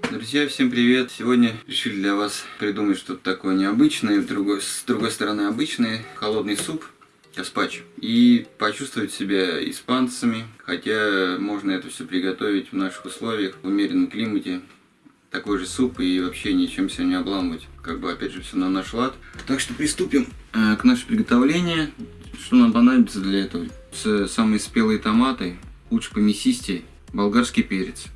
Друзья, всем привет! Сегодня решили для вас придумать что-то такое необычное, с другой, с другой стороны обычное, холодный суп, гаспачо. И почувствовать себя испанцами, хотя можно это все приготовить в наших условиях, в умеренном климате. Такой же суп и вообще ничем себя не обламывать. Как бы опять же все на наш лад. Так что приступим э, к нашему приготовлению. Что нам понадобится для этого? Самые спелые томаты, лучше помесистее, болгарский перец.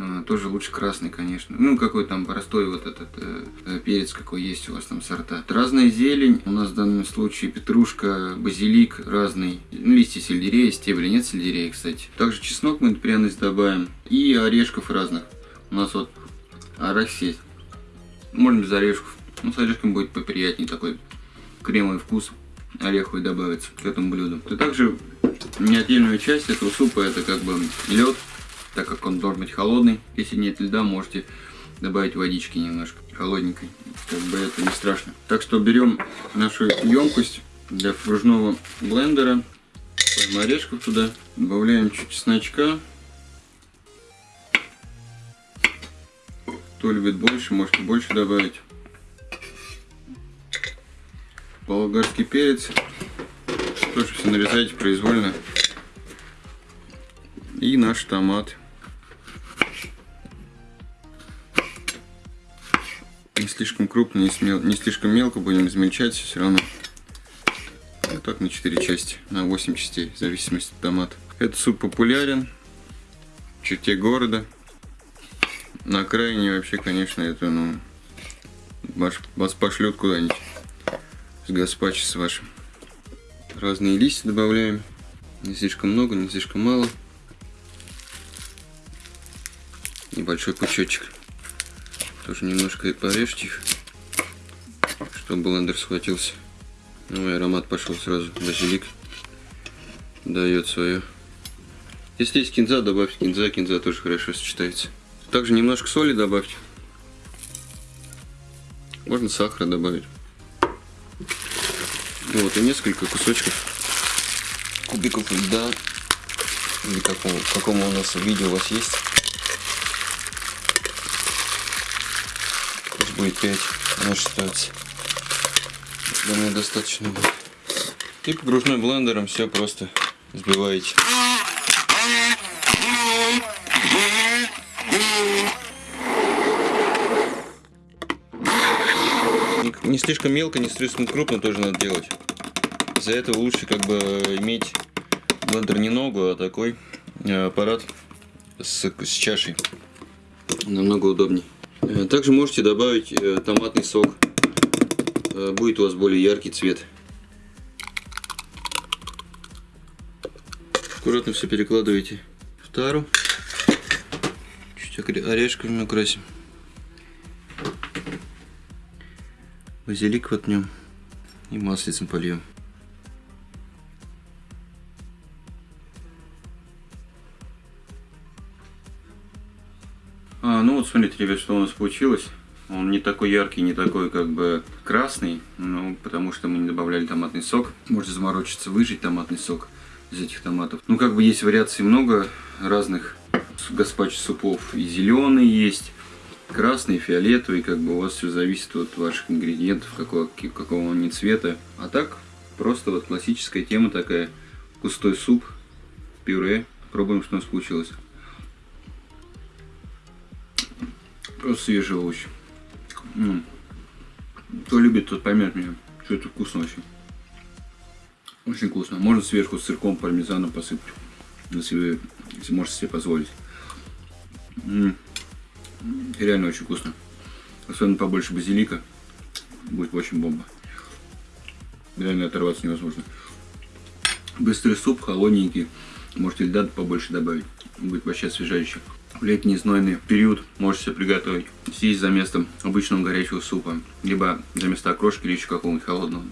Э, тоже лучше красный, конечно. Ну, какой там простой вот этот э, э, перец, какой есть у вас там сорта. Разная зелень. У нас в данном случае петрушка, базилик разный. Ну, листья сельдерея, стебли. Нет сельдерея, кстати. Также чеснок мы пряность добавим. И орешков разных. У нас вот арахис Можно без орешков. Ну, с орешком будет поприятнее такой кремовый вкус ореховый добавится к этому блюду. И также неотдельную часть этого супа это как бы лед так как он должен быть холодный. Если нет льда, можете добавить водички немножко холодненькой. Как бы это не страшно. Так что берем нашу емкость для фружного блендера. Ставим орешков туда. Добавляем чуть чесночка. Кто любит больше, можете больше добавить. Болгарский перец. Тоже все нарезайте произвольно. И наш томат. Не слишком крупно, не, смел, не слишком мелко будем измельчать все равно. Вот так на 4 части, на 8 частей, в зависимости от томата. Этот суп популярен в черте города. На окраине вообще, конечно, это, ну, вас, пошлют куда-нибудь с гаспачо с вашим. Разные листья добавляем. Не слишком много, не слишком мало. небольшой пучочек. Тоже немножко порежьте их, чтобы блендер схватился. Ну и аромат пошел сразу. Базилик дает свое. Если есть кинза, добавьте кинза. Кинза тоже хорошо сочетается. Также немножко соли добавьте. Можно сахара добавить. Ну вот и несколько кусочков кубиков льда. Или какому, какому у нас видео у вас есть. Будет 5 может остается. Думаю, достаточно будет. И погружной блендером все просто взбиваете. Не слишком мелко, не слишком крупно тоже надо делать. Из-за этого лучше как бы иметь блендер не ногу, а такой э, аппарат с, с чашей. Намного удобней. Э, также можете добавить э, томатный сок. Э, будет у вас более яркий цвет. Аккуратно все перекладываете в тару. Чуть орешками украсим. Базилик воткнем и маслицем польем. Смотрите, ребят, что у нас получилось. Он не такой яркий, не такой как бы красный, ну, потому что мы не добавляли томатный сок. Можете заморочиться, выжать томатный сок из этих томатов. Ну, как бы есть вариаций много разных гаспачо супов. И зеленый есть, красный, фиолетовый, как бы у вас все зависит от ваших ингредиентов, какого, какого они цвета. А так, просто вот классическая тема такая, густой суп, пюре. Пробуем, что у нас получилось. Просто свежий овощ. Ну, кто любит, тот поймет меня, что это вкусно очень. Очень вкусно. Можно сверху с сырком, пармезаном посыпать, если если можете себе позволить. М -м -м. Реально очень вкусно. Особенно побольше базилика. Будет очень бомба. Реально оторваться невозможно. Быстрый суп, холодненький. Можете льда побольше добавить. Будет вообще освежающий в летний знойный период можете приготовить. Съесть за местом обычного горячего супа, либо за место окрошки или еще какого-нибудь холодного.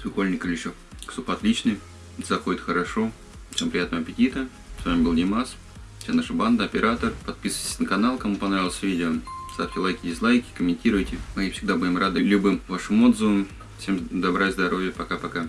Свекольника или еще. Суп отличный, заходит хорошо. Всем приятного аппетита. С вами был Димас, вся наша банда, оператор. Подписывайтесь на канал, кому понравилось видео. Ставьте лайки, дизлайки, комментируйте. Мы всегда будем рады любым вашим отзывам. Всем добра и здоровья. Пока-пока.